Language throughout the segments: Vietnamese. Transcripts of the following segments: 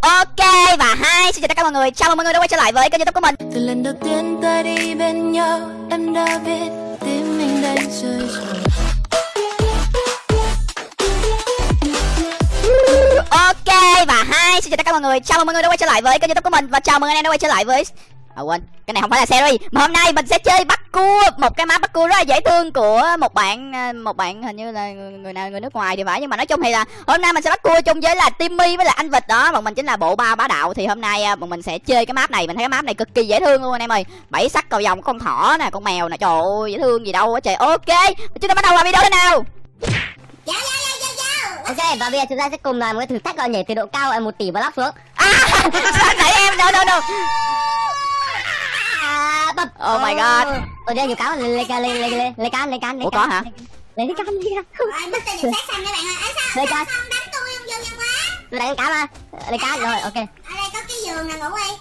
Ok và hai xin chào tất cả mọi người. Chào mừng mọi người đã quay trở lại với kênh youtube của mình. Từ lần đầu tiên ta đi bên nhau Em đã biết tim mình đang rơi Ok và hai xin chào tất cả mọi người. Chào mừng mọi người đã quay trở lại với kênh youtube của mình. Và chào mừng anh em đã quay trở lại với À quên, cái này không phải là series. Mà hôm nay mình sẽ chơi bắt cua Một cái map bắt cua rất là dễ thương của một bạn ờ, Một bạn hình như là người, nào người nước ngoài thì phải Nhưng mà nói chung thì là hôm nay mình sẽ bắt cua chung với là Timmy với là anh Vịt đó. Bọn mình chính là bộ ba bá đạo. Thì hôm nay ờ, bọn mình sẽ chơi cái map này. Mình thấy cái map này cực kỳ dễ thương luôn anh em ơi. Bảy sắc cầu vòng con thỏ nè, con mèo nè. Trời ơi, dễ thương gì đâu á. Trời Ok, chúng ta bắt đầu vào video thế nào? Ok, và bây giờ chúng ta sẽ cùng làm một cái thử thách gọi nhảy từ độ cao ở một tỷ block xuống. À, sao nãy em? Đâu đâu đâu Bập. Oh my god. Ở đây nhiều cáo lên lên lên lên lên can lên can lên Ủa, can. có hả? Lên can lên can. Rồi, mất tên được sát xanh các bạn ơi. Ấy sao, Đây sao coi. không đánh tôi không vô nhân quá. Tôi đánh cá mà. Lên can rồi, ok. Ở đây có cái giường nè ngủ đi.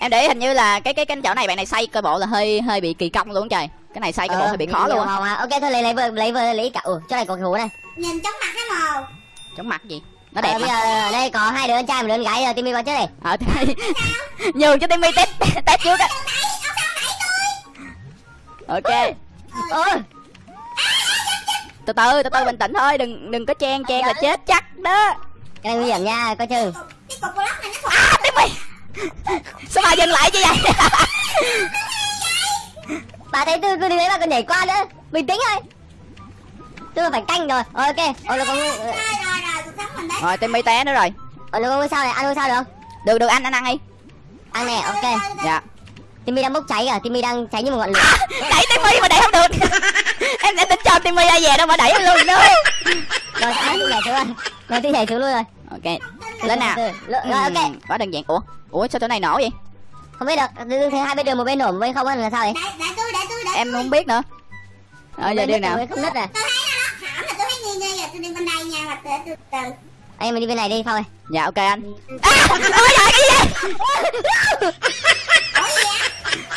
Em để ý hình như là cái cái cái chỗ này bạn này xây cơ bộ là hơi hơi bị kỳ công luôn trời Cái này xây cơ bộ hơi bị khó luôn màu. Ok thôi lấy lấy lấy vừa lấy cả. Ủa, chỗ này còn ngủ này. Nhìn chóng mặt cái mồ. Chống mặt gì Nó Ờ, đẹp bây mà giờ đây có hai đứa con trai một đứa con gái rồi Timmy qua trước này. Ờ thì Nhường cho Timmy test test trước á Ok Ôi, Từ từ từ từ bình tĩnh thôi Đừng đừng có chen chen là chết chắc đó cái này nguy hiểm nha, coi chừng. Nó thuộc À Timmy Sao bà dừng lại như vậy Bà thấy tôi cứ đi đấy mà còn nhảy qua nữa. Bình tĩnh thôi. Tôi phải canh rồi. Rồi, ok. Ôi là con rồi rồi rồi cuộc sống mình đấy. Rồi Timmy té nữa rồi Ôi là con sao này, ăn sao được không? Được được anh anh ăn đi Ăn nè, ok. Dạ Timmy đang bốc cháy à, Timmy đang cháy như một ngọn lửa. Đẩy Timmy mà đẩy không được. Em sẽ tính cho Timmy ra về đâu mà đẩy em luôn nữa. Rồi à, tôi nhảy xuống rồi. Rồi tôi nhảy xuống luôn rồi. Ok Lên nào. Rồi, ok. Quá đơn giản. Ủa Ủa sao chỗ này nổ vậy? Không biết được thấy hai bên đường một bên nổ một bên không là sao vậy? Để, để tôi, để tôi, để Em không biết nữa. Ờ giờ đi nào. không nứt à? Tôi thấy nó hỏng là tôi thấy nghi nghi rồi. Tôi đi bên đây nha. Mà từ từ. Anh em mình đi bên này đi phong ơi. Dạ ok anh. À ôi trời cái gì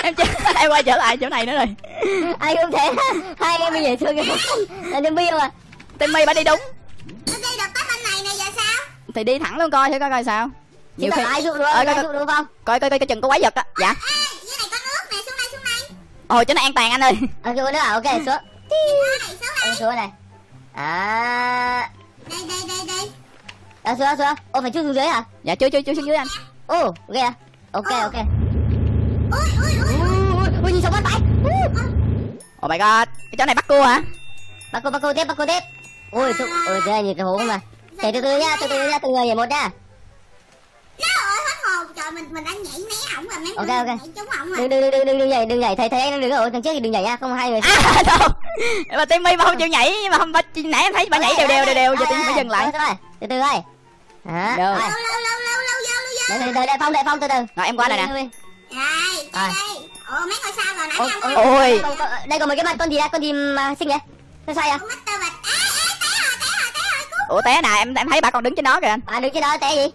Em chưa Em quay trở lại chỗ này nữa rồi. Ai cũng thế. Hai em mình nhảy xuống cái là Timmy không à. Timmy bà đi đúng. Tôi đi được tới bên này nè giờ sao? Thì đi thẳng luôn coi thử coi coi sao. Nhiều khi ai dụ đúng Ờ, không coi, coi, không? coi coi coi cái chừng có quái vật á. Dạ. Ê, dưới này có nước nè. Xuống đây, xuống đây. Ờ, Ôi chỗ này an toàn anh ơi. À dụ nữa à ok xuống. Xuống đây, xuống đây. Ôi, xuống này à Đây, đây, đây, đây. à, xuống xuống. Ô phải chui xuống dưới hả? Dạ chưa chưa chưa xuống dưới anh. Ô ghê à ok Ờ. ok. Ui, ui, ui. Sống bắt phải Oh my god Cái chỗ này bắt cua hả bắt cô bắt cô tiếp bắt cô tiếp ui tụ thế này nhìn cái hố mà nhảy từ từ nha từ từ nha từng người nhảy một nha Trời ơi. Trời, mình mình đã nhảy né ổng rồi. Mấy Ok, người ok. nhảy trúng ổng rồi. đừng đừng đừng đừng đừng nhảy đừng nhảy thấy anh đứng ở đằng trước thì đừng nhảy nha không hai người À đâu Mà Timmy mà không chịu nhảy mà không bà, nãy em thấy bà nhảy đều đều đều đều Giờ Timmy phải dừng lại từ từ thôi đó Được. rồi. Lâu, lâu, lâu, lâu, lâu, vô, lâu, vô. đợi đợi đợi phong đợi phong từ từ Rồi em qua này nè Đây, Rồi. đây, đây. Ủa, mấy ngôi sao rồi nãy anh ôi, đây có mấy cái mặt con gì đây con gì mà xinh vậy? Sao sai à. Ủa té nè em em thấy bà còn đứng trên đó kìa. Anh à đứng trên đó té gì?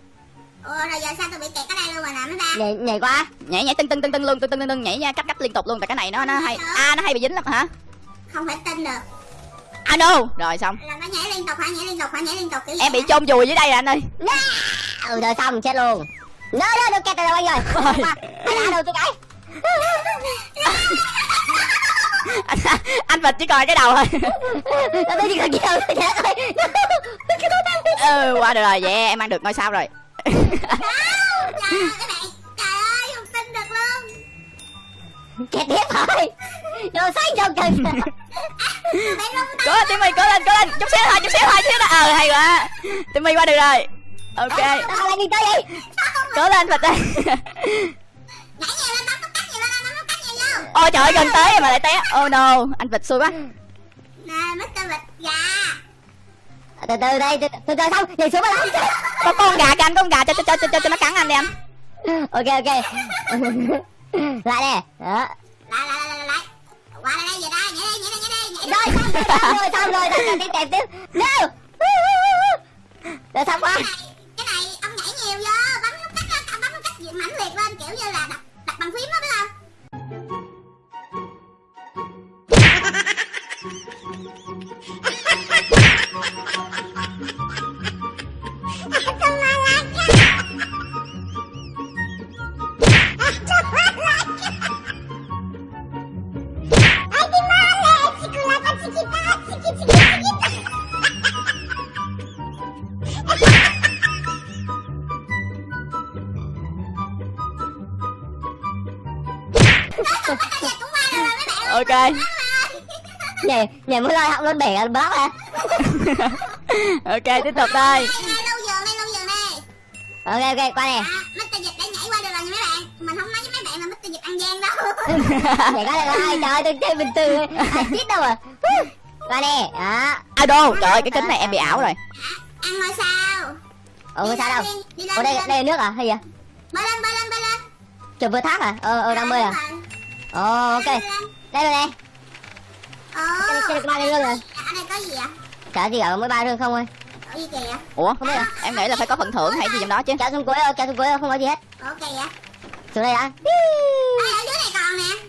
Ủa, rồi giờ sao tôi bị kẹt ở đây luôn rồi nè mấy ba? nhảy nhảy qua. Nhảy nhảy tưng tưng tưng tưng luôn tưng tưng tưng tưng nhảy nha cách cách liên tục luôn Tại cái này nó nó hay À nó hay bị dính lắm hả? Không thể tin được. À no. Rồi xong. Là nó nhảy liên tục hả? Nhảy liên tục hả? Nhảy liên tục kiểu Em bị chôn vùi dưới đây rồi anh ơi. Ừ rồi xong chết luôn. Nó nó nó kẹt anh rồi anh đã đâu tôi cái anh, anh vịt chỉ còn cái đầu thôi. Tôi chỉ thôi chết rồi cái đó đang ừ qua được rồi vậy em ăn được ngôi sao rồi. Kẹt tiếp thôi. Đồ xanh trong chừng cố lên timmy cố lên cố lên. Chút xíu thôi chút xíu thôi chút xíu thôi ờ hay quá. Timmy qua được rồi. Ok. Vậy. Cố lên vịt ơi ôi trời ơi gần tới mà lại té. Oh no. Anh vịt xui quá. Nè, Mr. Bạch gà. từ từ đây từ từ xong nhảy xuống mà làm có con gà kìa anh con gà. Cho cho cho cho, cho nó cắn anh đi anh. Ok ok. Lại nè. Đó. Lại, lại, lại, lại, lại. Qua đây, đây, về đây. Nhảy đây, nhảy đây, nhảy đây. Rồi xong rồi xong rồi. Tiếp tiếp tiếp. No. Rồi xong quá ok nhảy nhảy mới lôi họng luôn bể block à ok tiếp tục thôi Đây, đây, lâu giường đây, lâu giường đây ok ok qua này À, Mr. Dịch đã nhảy qua được rồi nha mấy bạn. Mình không nói với mấy bạn là Mr. Dịch ăn gian đâu. Nhảy qua đây rồi trời ơi tôi chơi bình thường ai chết đâu à qua nè đó. À đô trời ơi cái kính này em bị ảo rồi. Ăn ngôi sao? Ủa Đi sao đâu? ủa đây đây là nước à hay gì vậy? Bơi lên, bơi lên, bơi lên. Trời vừa thác à? Ờ ờ đang bơi à? ồ ok Đây rồi nè Ồ chơi được ba cái lưng rồi. Ở đây có gì ạ? chả gì cả mới ba lưng không ơi gì kìa? Ủa? Không biết à em nghĩ là phải có phần thưởng hay gì trong đó chứ. Kéo xuống cuối thôi kéo xuống cuối thôi không có gì hết. Ủa kìa xuống đây đã. Ở dưới này còn nè.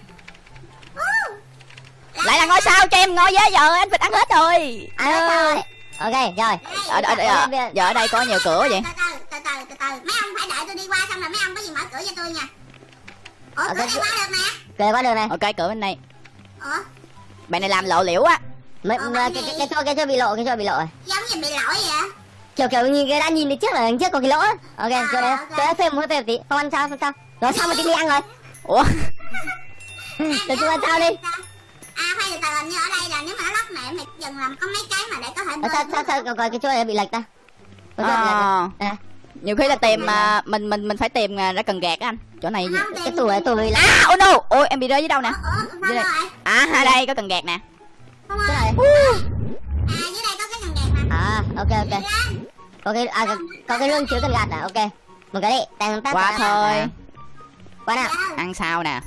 Ú. lại là ngôi sao cho em ngồi với giờ anh vịt ăn hết rồi. Ăn hết rồi. Ok rồi. Đây, ở, ở, ở, ở, giờ ở đây có nhiều cửa vậy. Từ từ từ từ từ từ. Mấy ông phải đợi tôi đi qua xong rồi mấy ông có gì mở cửa cho tôi nha. Ủa Ở cửa này qua được nè. Kề qua đường này. Ok cửa bên đây ủa bạn này làm lộ liễu á. Mấy Ờ, cái cái cái chỗ cái chỗ bị lộ cái chỗ bị lộ rồi. Giống như bị lỗi vậy kiểu kiểu như cái đã nhìn thấy trước là trước có cái lỗ á. Ok À, chỗ đấy ok. chỗ đấy phê một phê một tí. Không ăn sao không sao? Rồi xong rồi tí đi ăn rồi? Ủa? Để tôi ăn sao đi. à từ từ hình như ở đây là nếu mà nó lắc mẹ mày dừng làm có mấy cái mà để có thể Ờ, sao sao sao? coi coi cái chỗ này bị lệch ta. À, à? Nhiều khi là tìm à, mình mình mình phải tìm à, ra cần gạt á anh. Chỗ này cái tủ này là à oh no. Ôi em bị rơi dưới đâu nè? Ủa ủa Dưới đây. rồi. À ở đây có cần gạt nè. Không ơi này. À dưới đây có cái cần gạt mà à ok ok. À có- cái lương chứa cần gạt à? Ok. Một cái đi. Tăng tát qua thôi. Qua nào. Dạ. ăn sao nè.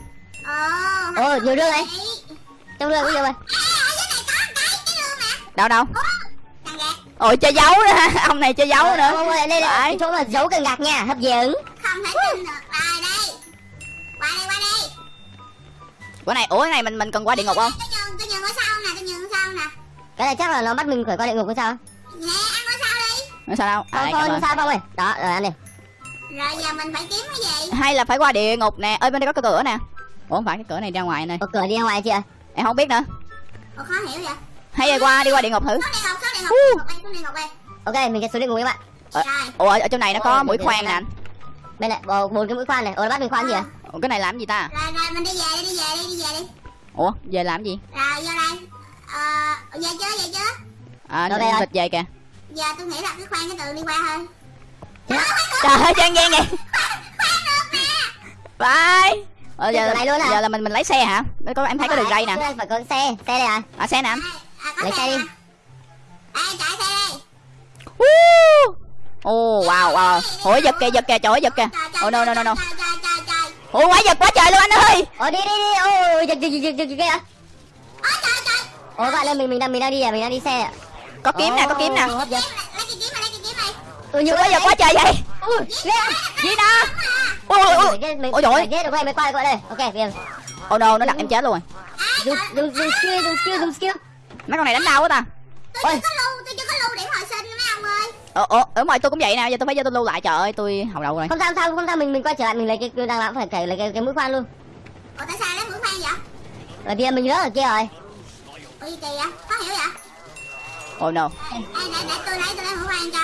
Ồ ồ nhiều lương này Đấy. trong lương có nhiều rồi à ở dưới này có một cái cái lương nè đâu? Đâu ôi chơi dấu nữa ông này chơi dấu Ờ, nữa. không, không, đây đây Phải. cái chỗ mà giấu cần gạt nha hấp dẫn. Không thể tin được. Rồi đây qua đây qua đây. Bữa này ủa cái này mình mình cần qua địa ngục không? Tôi nhường tôi nhường ngôi sao nè tôi nhường ngôi sao nè. Cái này chắc là nó bắt mình phải qua địa ngục hay sao? Nè ăn ngôi sao đi. Nói sao đâu? Không à, không không sao không ơi đó rồi ăn đi. Rồi giờ mình phải kiếm cái gì? Hay là phải qua địa ngục nè. Ơi bên đây có cái cửa nè. Ủa không phải cái cửa này ra ngoài này có cửa đi ra ngoài chưa? Em không biết nữa. Ủa khó hiểu vậy. Hay là qua đi qua địa ngục thử. Xuống địa ngục xuống đây xuống địa ngục đây ok mình sẽ xuống địa ngục các bạn Ờ. ở, ở trong này nó có mũi khoan nè anh bên này bồ bốn cái mũi khoan này ủa nó bắt mình khoan gì à cái này làm gì ta rồi rồi mình đi về đi đi về đi đi về đi ủa về làm gì rồi vô đây ờ về chưa về chưa à nó vịt về kìa giờ tôi nghĩ là cứ khoan cái từ đi qua thôi trời ơi trang gian vậy phải ờ, giờ, này luôn à? giờ là mình mình lấy xe hả có em thấy có đường ray nè phải có xe xe đây à à xe nè anh à, Lấy xe đi. Đây chạy xe đây? Woo! Ồ wow wow. Ủa giật kìa giật kìa trời ơi giật kìa. Oh no no no no. Ủa quá giật quá trời luôn anh ơi. Ồ đi đi đi. Ồ giật giật giật giật giật à ôi trời trời. Ồ bạn ơi mình mình đang mình đang đi à? Mình đang đi xe à Có kiếm nè có kiếm nè. Lấy cái kiếm này lấy cái kiếm này. Ừ nhiều Quá giật quá trời vậy? Ui Gì nè Ôi ôi ôi Ôi trời ơi. ghê được mới qua qua đây. Ok bien Oh no nó đặt em chết luôn rồi. Dùng dùng dùng skill dùng skill dùng skill. Mấy con này đánh đau quá ta tôi Ôi. chưa có lưu tôi chưa có lưu điểm hồi sinh mấy ông ơi. Ờ ờ ở ngoài tôi cũng vậy nè giờ tôi phải cho tôi lưu lại trời ơi tôi hầu đầu rồi. Không sao không sao không sao mình mình quay trở lại mình lấy cái đang làm phải cày lấy cái cái mũi khoan luôn. Ủa tại sao lấy mũi khoan vậy? Ở kia mình rớt ở kia rồi. Ủa gì kỳ vậy khó hiểu vậy. Oh no. Ê, để, để tôi lấy tôi lấy mũi khoan cho.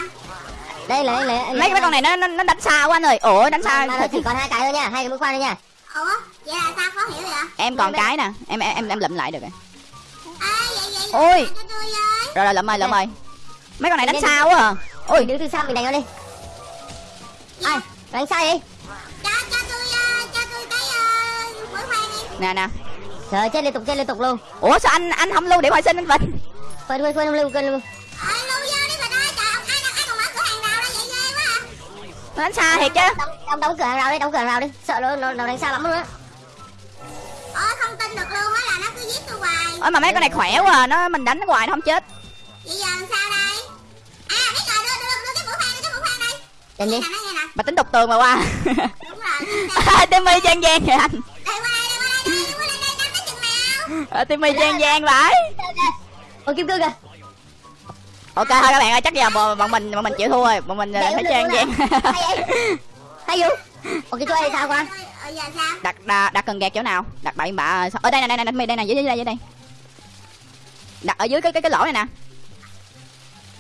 Đây lấy lấy Mấy mấy con này nó nó, nó đánh xa quá anh ơi. Ủa đánh xa. mà, mà chỉ còn hai cái thôi nha hai cái mũi khoan thôi nha. Ủa vậy là sao khó hiểu vậy? Em còn cái nè Em em em, lụm lại được rồi Ôi. Rồi rồi lụm ơi lụm ơi Mấy con này đánh xa quá à ôi. Đứng từ xa mình đánh nó đi. Ai? Đánh sai đi cho cho tôi ờ, cho tôi cái ờ, đi. Nè nè. Trời chết liên tục chết liên tục luôn. Ủa sao anh anh không lưu điểm hồi sinh anh Vinh? Quên quên quên quên ờ lưu vô đi mà ơi trời ông ai ai còn mở cửa hàng nào đây vậy ghê quá à. Nó đánh xa thiệt chứ? Đóng đóng đóng cửa hàng rào đi đóng cửa hàng rào đi. Sợ nó nó, nó đánh xa lắm luôn á Ôi mà mấy con này khỏe quá à. nó mình đánh nó hoài nó không chết. Vậy giờ làm sao đây? À biết rồi đưa đưa đưa cái mũi khoan cái mũi khoan đây. Nghe nè. Mà tính đục tường mà qua. Đúng rồi. Timmy gian gian kìa anh. Đây qua đây đây qua đây đây qua đây đây đánh tới chừng nào. Ờ, Timmy gian gian vậy ôi kim cương kìa. Ok thôi các bạn ơi chắc giờ bọn bọn mình bọn mình chịu thua rồi. Bọn mình ờ, Đéo phải được gian. hay vậy? Hay vũ cái chỗ này sao con? Ờ giờ sao? Đặt đặt, đặt cần gạt chỗ nào? Đặt bậy bạ ở đây nè đây nè đây nè dưới đây dưới đây đặt ở dưới cái cái cái lỗ này nè.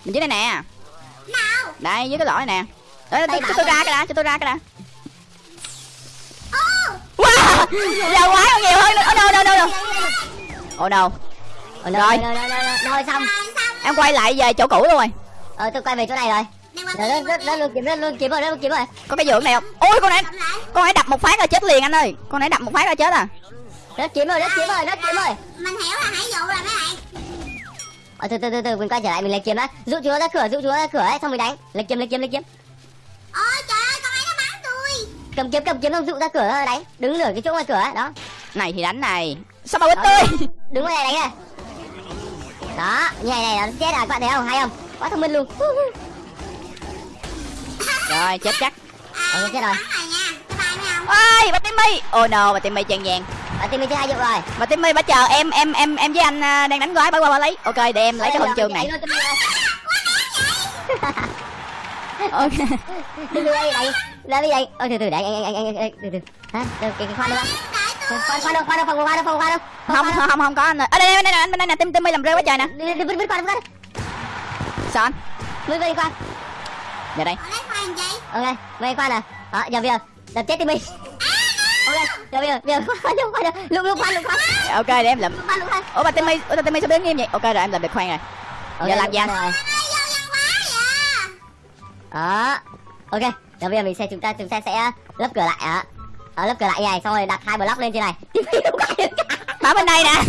Mình dưới đây nè. Nào. Đây dưới cái lỗ này nè. Đấy, cho, tôi ra cái đã cho tôi ra cái đã. Ô. Wow giờ quái còn nhiều hơn nữa. No no oh no Ồ, no, Rồi. Rồi. Xong. Rồi xong em quay lại về chỗ cũ luôn rồi. Ờ tôi quay về chỗ này rồi. Rồi, Rất rất luôn kiếm rất luôn kiếm rồi rất luôn kiếm rồi. Có cái giường này không? Ôi con này con này đập một phát là chết liền anh ơi. Con này đập một phát là chết à. Rất kiếm rồi rất kiếm rồi rất kiếm rồi. Mình hiểu là hải dụ rồi mấy bạn Ờ từ từ từ từ mình quay trở lại mình lấy kiếm đã. Dụ chúng nó ra cửa dụ chúng nó ra cửa ấy xong mình đánh. Lấy kiếm lấy kiếm lấy kiếm. Ôi trời ơi con ấy nó bắn tôi. Cầm kiếm cầm kiếm xong dụ ra cửa đánh. Đứng nửa cái chỗ ngoài cửa ấy đó. Này thì đánh này. Sao mà quýt tôi? Đứng ngoài này đánh này Đó như này này nó chết à các bạn thấy không? Hay không? Quá thông minh luôn. Rồi chết chắc. Ờ chết rồi. Bắn rồi nha. Bye bye mấy ông ôi bà timmy oh no bà timmy chen vàng Team mình chơi hai dụ rồi. Bà timmy bà chờ em em em em với anh à, đang đánh gói bà qua bà lấy. Ok để em lấy cái huân chương này. Ok. Từ từ đây Ra bây giờ Ờ từ từ để anh anh anh anh anh từ từ. Hả? Đâu, cái khoan đâu khoan. Khoan đâu khoan đâu khoan đâu phòng khoan đâu. Không không không không có anh ơi. Ở đây đây đây đây đây nè tim timmy làm rơi quá trời nè. Đi vứt vứt khoan vứt sao anh? Vứt vứt đi khoan giờ đây. Ở lấy khoan gì ok vây khoan à đó giờ bây giờ đập chết team mình ok bây giờ bây giờ khoan đâu khoan đâu lục lục khoan lục khoan. Ok để em khoan ủa bà timmy ủa timmy sao đứng nghiêm vậy? Ok rồi em làm được khoan rồi. Giờ làm gì anh? rồi đó. Ok giờ bây giờ mình sẽ chúng ta chúng ta sẽ lấp cửa lại ạ ở lấp cửa lại này xong rồi đặt hai block lên trên này. Bảo bên đây nè.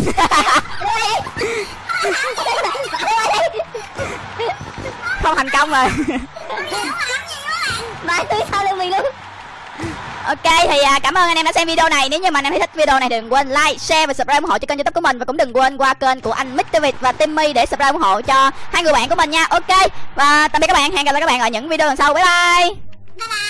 Không thành công rồi. Bài tươi sau lưng mình luôn Ok thì à, cảm ơn anh em đã xem video này. Nếu như mà anh em thấy thích video này đừng quên like, share và subscribe ủng hộ cho kênh youtube của mình. Và cũng đừng quên qua kênh của anh Mr. Việt và Timmy để subscribe ủng hộ cho hai người bạn của mình nha. Ok và tạm biệt các bạn, hẹn gặp lại các bạn ở những video lần sau. Bye bye.